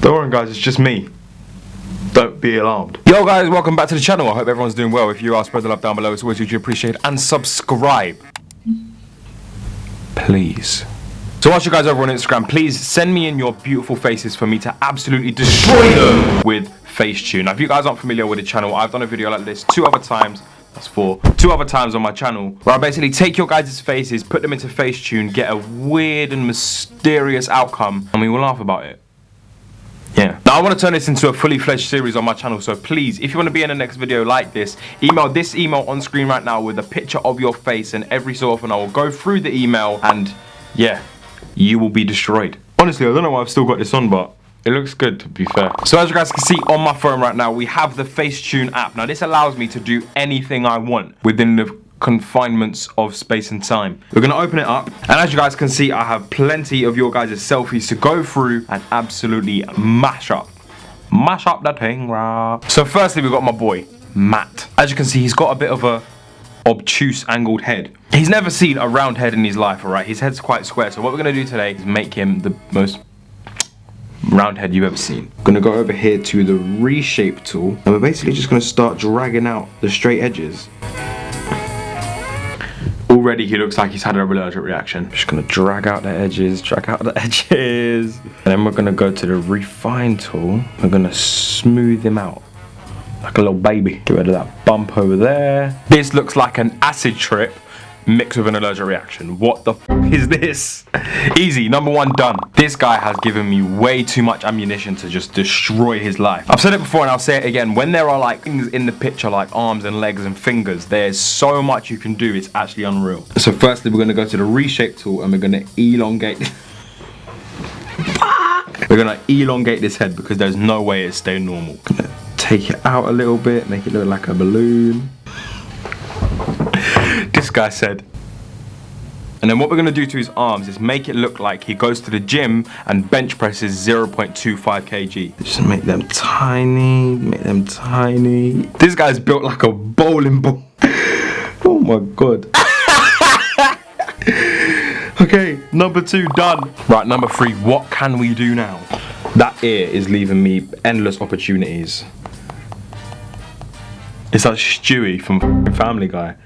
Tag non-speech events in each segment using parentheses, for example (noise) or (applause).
Don't worry guys, it's just me. Don't be alarmed. Yo guys, welcome back to the channel. I hope everyone's doing well. If you are, spread the love down below. It's always hugely appreciated. And subscribe. Please. So whilst you guys over on Instagram, please send me in your beautiful faces for me to absolutely destroy them with Facetune. Now if you guys aren't familiar with the channel, I've done a video like this two other times. That's four. Two other times on my channel where I basically take your guys' faces, put them into Facetune, get a weird and mysterious outcome, and we will laugh about it. Yeah. Now I want to turn this into a fully fledged series on my channel, so please, if you want to be in the next video like this, email this email on screen right now with a picture of your face, and every so often I will go through the email, and yeah, you will be destroyed. Honestly, I don't know why I've still got this on, but it looks good to be fair. So as you guys can see on my phone right now, we have the Facetune app. Now this allows me to do anything I want within the confinements of space and time. We're gonna open it up, and as you guys can see, I have plenty of your guys' selfies to go through and absolutely mash up. Mash up that thing, rah. So firstly, we've got my boy, Matt. As you can see, he's got a bit of a obtuse angled head. He's never seen a round head in his life, alright? His head's quite square, so what we're gonna do today is make him the most round head you've ever seen. I'm gonna go over here to the reshape tool, and we're basically just gonna start dragging out the straight edges. Already he looks like he's had an allergic reaction. Just gonna drag out the edges, drag out the (laughs) edges. And then we're gonna go to the refine tool. We're gonna smooth him out like a little baby. Get rid of that bump over there. This looks like an acid trip mixed with an allergic reaction. What the is this? (laughs) Easy, number one done. This guy has given me way too much ammunition to just destroy his life. I've said it before and I'll say it again. When there are like things in the picture like arms and legs and fingers, there's so much you can do. It's actually unreal. So firstly, we're gonna go to the reshape tool and we're gonna elongate (laughs) We're gonna elongate this head because there's no way it's staying normal. Gonna take it out a little bit, make it look like a balloon. Guy said. And then what we're gonna do to his arms is make it look like he goes to the gym and bench presses 0.25 kg. Just make them tiny, make them tiny. This guy's built like a bowling ball. oh my god. (laughs) okay, number two done. Right, number three, what can we do now? That ear is leaving me endless opportunities. It's like Stewie from Family Guy.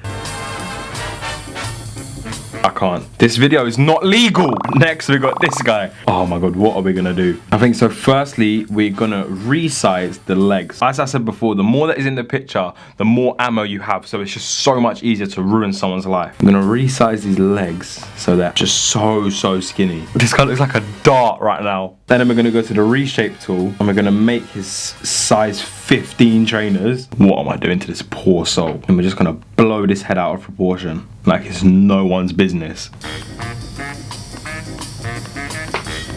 I can't. This video is not legal. Next, we got this guy. Oh my god, what are we gonna do? I think so. Firstly, we're gonna resize the legs. As I said before, the more that is in the picture, the more ammo you have. So it's just so much easier to ruin someone's life. I'm gonna resize these legs so they're just so, so skinny. This guy looks like a dart right now. Then we're gonna go to the reshape tool and we're gonna make his size 15 trainers. What am I doing to this poor soul? And we're just gonna blow this head out of proportion like it's no one's business.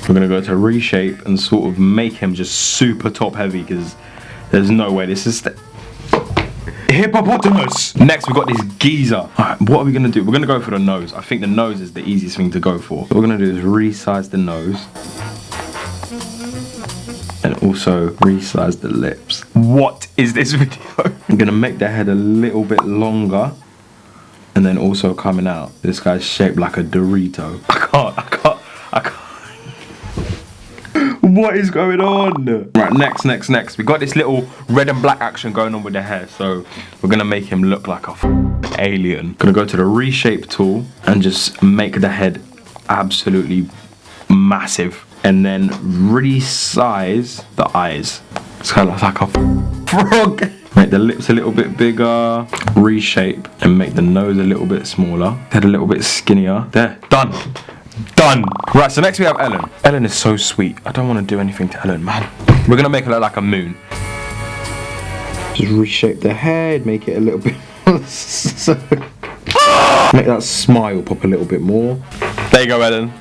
We're gonna go to reshape and sort of make him just super top heavy because there's no way this is hippopotamus. Next, we've got this geezer. All right, what are we gonna do? We're gonna go for the nose. I think the nose is the easiest thing to go for. What we're gonna do is resize the nose and also resize the lips. What is this (laughs) video? I'm gonna make the head a little bit longer and then also coming out. This guy's shaped like a Dorito. I can't, I can't, I can't. (laughs) what is going on? Right, next, next, next. We got this little red and black action going on with the hair. So we're gonna make him look like a alien. Gonna go to the reshape tool and just make the head absolutely massive. And then resize the eyes. It's kind of like a frog. Make the lips a little bit bigger, reshape, and make the nose a little bit smaller. Head a little bit skinnier. There, done. Done. Right, so next we have Ellen. Ellen is so sweet. I don't want to do anything to Ellen, man. We're gonna make her look like a moon. Just reshape the head, make it a little bit (laughs) so Make that smile pop a little bit more. There you go, Ellen.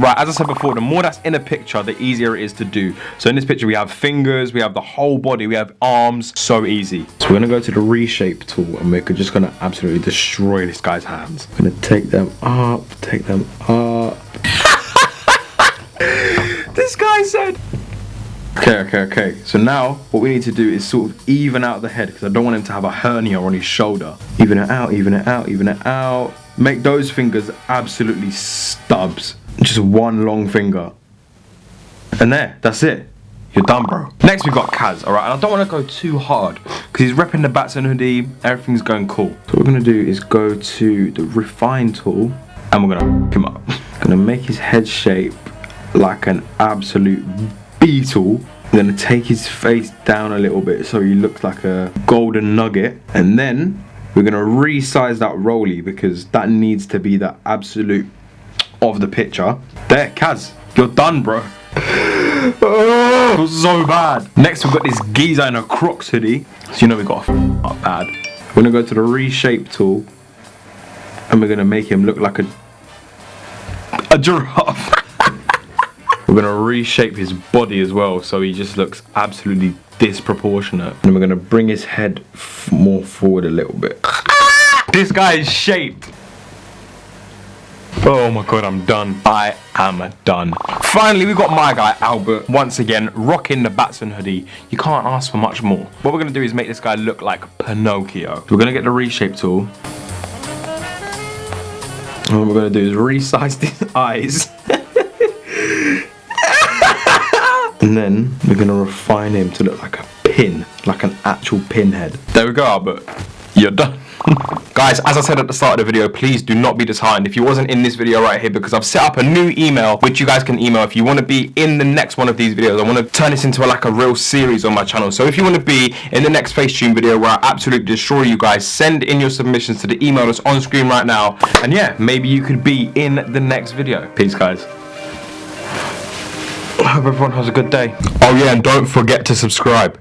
Right, as I said before, the more that's in a picture, the easier it is to do. So in this picture, we have fingers, we have the whole body, we have arms, so easy. So we're gonna go to the reshape tool and we're just gonna absolutely destroy this guy's hands. I'm gonna take them up, take them up. (laughs) this guy said, Okay, okay, okay. So now what we need to do is sort of even out the head because I don't want him to have a hernia on his shoulder. Even it out, even it out, even it out. Make those fingers absolutely stubs. Just one long finger. And there, that's it. You're done, bro. Next, we've got Kaz, all right? And I don't want to go too hard because he's repping the Batson hoodie. Everything's going cool. So what we're going to do is go to the refine tool and we're going to him up. (laughs) going to make his head shape like an absolute beetle. I'm going to take his face down a little bit so he looks like a golden nugget. And then we're going to resize that Rolly because that needs to be the absolute of the picture. There, Kaz, you're done, bro. oh, so bad. Next, we've got this geezer in a Crocs hoodie. So you know we got up bad. We're gonna go to the reshape tool, and we're gonna make him look like a a giraffe. (laughs) we're gonna reshape his body as well, so he just looks absolutely disproportionate. And we're gonna bring his head more forward a little bit. (laughs) this guy is shaped. Oh my god, I'm done. I am done. Finally, we got my guy, Albert, once again, rocking the Batson hoodie. You can't ask for much more. What we're gonna do is make this guy look like Pinocchio. We're gonna get the reshape tool. And what we're gonna do is resize his (laughs) eyes. (laughs) and then we're gonna refine him to look like a pin, like an actual pinhead. There we go, Albert. You're done. (laughs) Guys, as I said at the start of the video, please do not be disheartened if you wasn't in this video right here because I've set up a new email which you guys can email if you want to be in the next one of these videos. I want to turn this into a, like a real series on my channel. So if you want to be in the next Facetune video where I absolutely destroy you guys, send in your submissions to the email that's on screen right now. And yeah, maybe you could be in the next video. Peace, guys. I hope everyone has a good day. Oh yeah, and don't forget to subscribe.